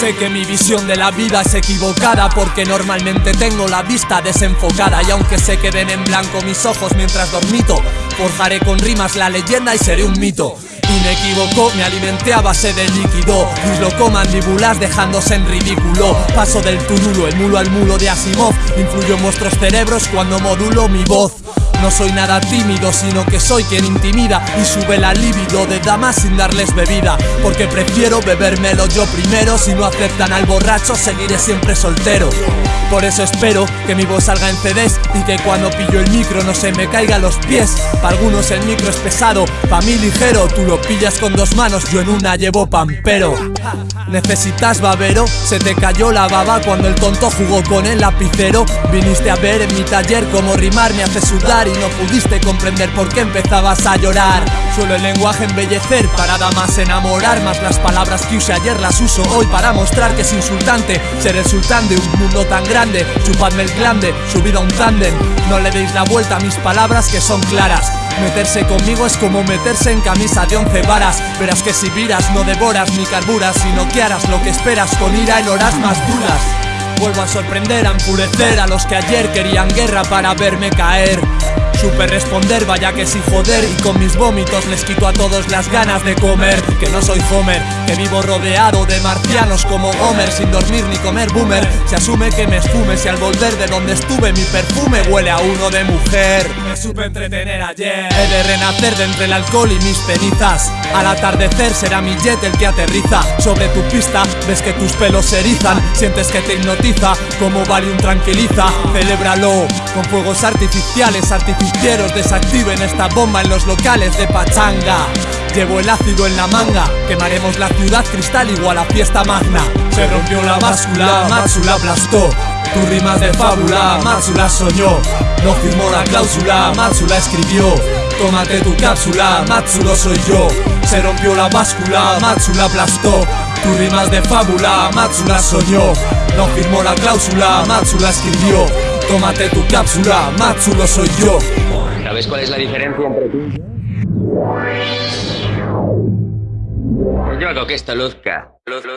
Sé que mi visión de la vida es equivocada porque normalmente tengo la vista desenfocada y aunque se queden en blanco mis ojos mientras dormito, forjaré con rimas la leyenda y seré un mito. Inequívoco, me alimenté a base de líquido Disloco mandíbulas dejándose en ridículo Paso del turulo, el mulo al mulo de Asimov Influyo en vuestros cerebros cuando modulo mi voz no soy nada tímido, sino que soy quien intimida y sube la libido de damas sin darles bebida. Porque prefiero bebérmelo yo primero, si no aceptan al borracho seguiré siempre soltero. Por eso espero que mi voz salga en CDs y que cuando pillo el micro no se me caiga los pies. Para algunos el micro es pesado, pa' mí ligero. Tú lo pillas con dos manos, yo en una llevo pampero. Necesitas babero, se te cayó la baba cuando el tonto jugó con el lapicero. Viniste a ver en mi taller cómo rimar me hace sudar no pudiste comprender por qué empezabas a llorar. Suelo el lenguaje embellecer para damas enamorar, más las palabras que usé ayer las uso hoy para mostrar que es insultante ser el sultán de un mundo tan grande. Chupadme el glande, subida a un tándem No le deis la vuelta a mis palabras que son claras. Meterse conmigo es como meterse en camisa de once varas. Verás que si viras no devoras ni carburas Sino que harás lo que esperas con ira en horas más duras. Vuelvo a sorprender, a enfurecer a los que ayer querían guerra para verme caer Supe responder, vaya que sin joder. Y con mis vómitos les quito a todos las ganas de comer. Que no soy Homer, que vivo rodeado de marcianos como Homer Sin dormir ni comer boomer. Se asume que me esfume si al volver de donde estuve Mi perfume huele a uno de mujer. Me supe entretener ayer. He de renacer de entre el alcohol y mis cenizas. Al atardecer será mi jet el que aterriza. Sobre tu pista ves que tus pelos se erizan. Sientes que te hipnotiza como Valium tranquiliza. Celébralo con fuegos artificiales, artificiales desactiven esta bomba en los locales de pachanga. Llevo el ácido en la manga, quemaremos la ciudad cristal igual a fiesta magna. Se rompió la báscula, Matsula aplastó. Tu rimas de fábula, Matsula soñó. No firmó la cláusula, Matsula escribió. Tómate tu cápsula, Matsulo soy yo. Se rompió la báscula, Matsula aplastó. Tu rimas de fábula, Matsula soñó. No firmó la cláusula, Matsula escribió Tómate tu cápsula, Matsulo soy yo ¿Sabes cuál es la diferencia entre tú y yo? Yo hago que esto luzca. Luzca.